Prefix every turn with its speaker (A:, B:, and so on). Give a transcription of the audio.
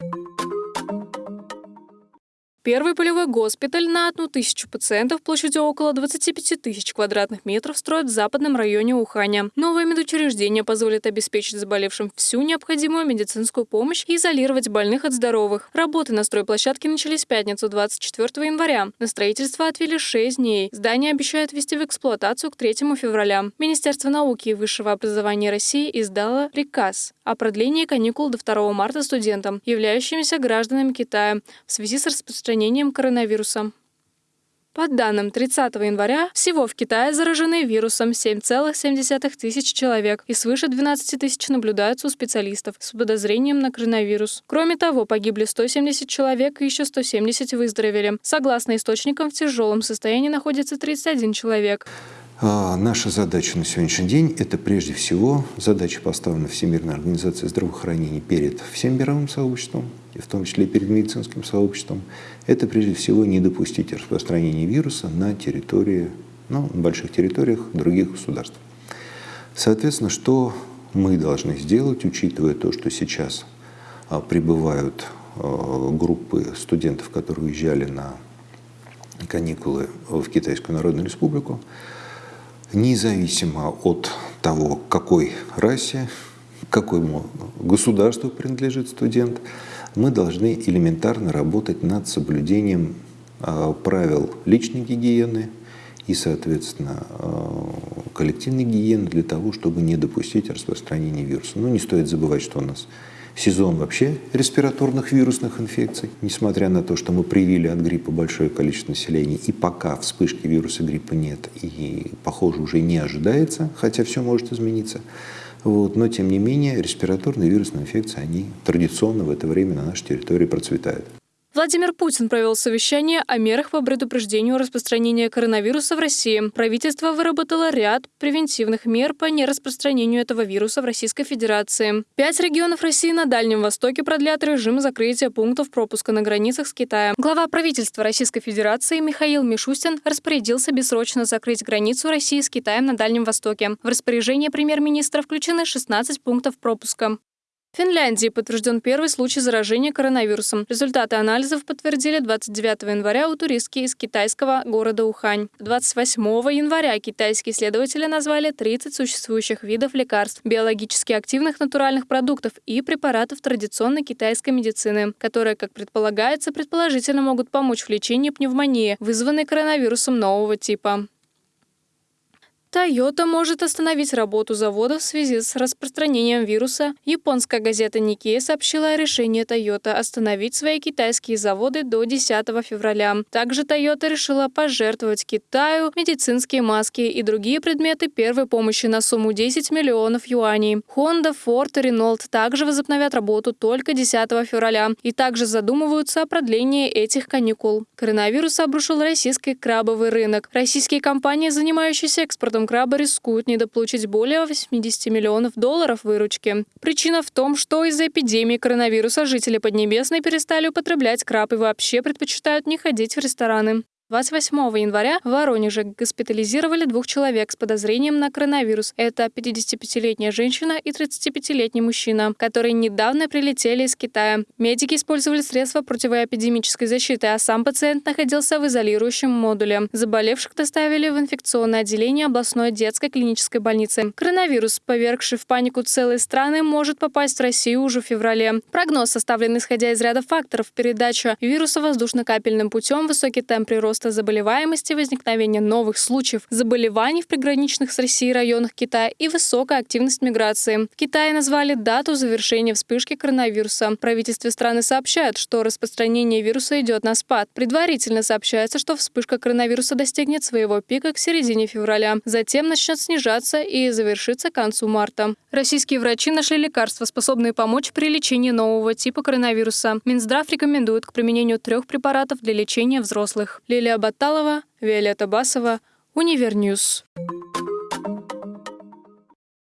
A: you Первый полевой госпиталь на одну тысячу пациентов площадью около 25 тысяч квадратных метров строят в западном районе Уханя. Новое медучреждение позволит обеспечить заболевшим всю необходимую медицинскую помощь и изолировать больных от здоровых. Работы на стройплощадке начались в пятницу 24 января. На строительство отвели 6 дней. Здание обещают ввести в эксплуатацию к 3 февраля. Министерство науки и высшего образования России издало приказ о продлении каникул до 2 марта студентам, являющимся гражданами Китая, в связи с распространением распространением коронавируса. По данным 30 января, всего в Китае заражены вирусом 7,7 тысяч человек и свыше 12 тысяч наблюдаются у специалистов с подозрением на коронавирус. Кроме того, погибли 170 человек и еще 170 выздоровели. Согласно источникам, в тяжелом состоянии находится 31 человек.
B: А, наша задача на сегодняшний день – это прежде всего задача, поставлена Всемирной организацией здравоохранения перед всем мировым сообществом, и в том числе перед медицинским сообществом. Это прежде всего не допустить распространения вируса на территории, ну, на больших территориях других государств. Соответственно, что мы должны сделать, учитывая то, что сейчас а, прибывают а, группы студентов, которые уезжали на каникулы в Китайскую Народную Республику, независимо от того, какой расе, какому государству принадлежит студент, мы должны элементарно работать над соблюдением а, правил личной гигиены и, соответственно, а, коллективной гигиены для того, чтобы не допустить распространения вируса. Но не стоит забывать, что у нас сезон вообще респираторных вирусных инфекций, несмотря на то, что мы привили от гриппа большое количество населения, и пока вспышки вируса гриппа нет, и, похоже, уже не ожидается, хотя все может измениться. Вот, но, тем не менее, респираторные вирусные инфекции, они традиционно в это время на нашей территории процветают.
A: Владимир Путин провел совещание о мерах по предупреждению распространения коронавируса в России. Правительство выработало ряд превентивных мер по нераспространению этого вируса в Российской Федерации. Пять регионов России на Дальнем Востоке продлят режим закрытия пунктов пропуска на границах с Китаем. Глава правительства Российской Федерации Михаил Мишустин распорядился бессрочно закрыть границу России с Китаем на Дальнем Востоке. В распоряжение премьер-министра включены 16 пунктов пропуска. В Финляндии подтвержден первый случай заражения коронавирусом. Результаты анализов подтвердили 29 января у туристки из китайского города Ухань. 28 января китайские исследователи назвали 30 существующих видов лекарств, биологически активных натуральных продуктов и препаратов традиционной китайской медицины, которые, как предполагается, предположительно могут помочь в лечении пневмонии, вызванной коронавирусом нового типа. Toyota может остановить работу завода в связи с распространением вируса. Японская газета Nikkei сообщила о решении Toyota остановить свои китайские заводы до 10 февраля. Также Toyota решила пожертвовать Китаю медицинские маски и другие предметы первой помощи на сумму 10 миллионов юаней. Honda, Ford и Renault также возобновят работу только 10 февраля и также задумываются о продлении этих каникул. Коронавирус обрушил российский крабовый рынок. Российские компании, занимающиеся экспортом экспортом краба рискуют недополучить более 80 миллионов долларов выручки. Причина в том, что из-за эпидемии коронавируса жители Поднебесной перестали употреблять краб и вообще предпочитают не ходить в рестораны. 28 января в Воронеже госпитализировали двух человек с подозрением на коронавирус. Это 55-летняя женщина и 35-летний мужчина, которые недавно прилетели из Китая. Медики использовали средства противоэпидемической защиты, а сам пациент находился в изолирующем модуле. Заболевших доставили в инфекционное отделение областной детской клинической больницы. Коронавирус, повергший в панику целые страны, может попасть в Россию уже в феврале. Прогноз составлен исходя из ряда факторов. Передача вируса воздушно-капельным путем, высокий темп прироста роста заболеваемости, возникновения новых случаев заболеваний в приграничных с Россией районах Китая и высокая активность миграции. В Китае назвали дату завершения вспышки коронавируса. Правительство страны сообщает, что распространение вируса идет на спад. Предварительно сообщается, что вспышка коронавируса достигнет своего пика к середине февраля. Затем начнет снижаться и завершится к концу марта. Российские врачи нашли лекарства, способные помочь при лечении нового типа коронавируса. Минздрав рекомендует к применению трех препаратов для лечения взрослых. Лилия Баталова, Виолетта Басова, Универ News.